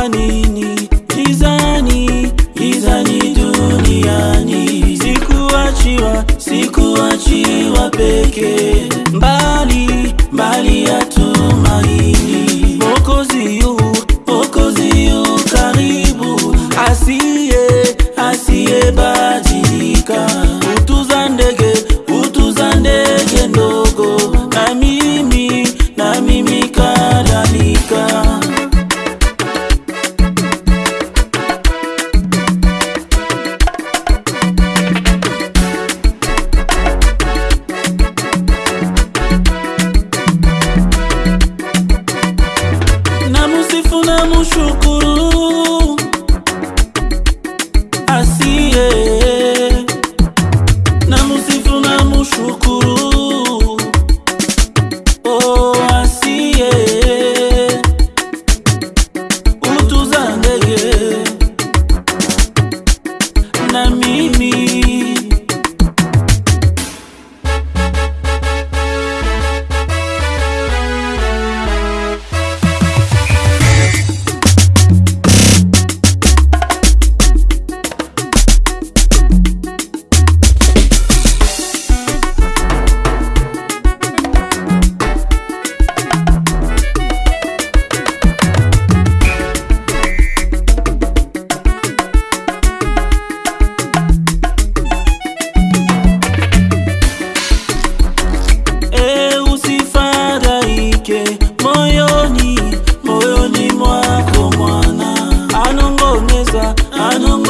kwa machucou anongoneza, anongoneza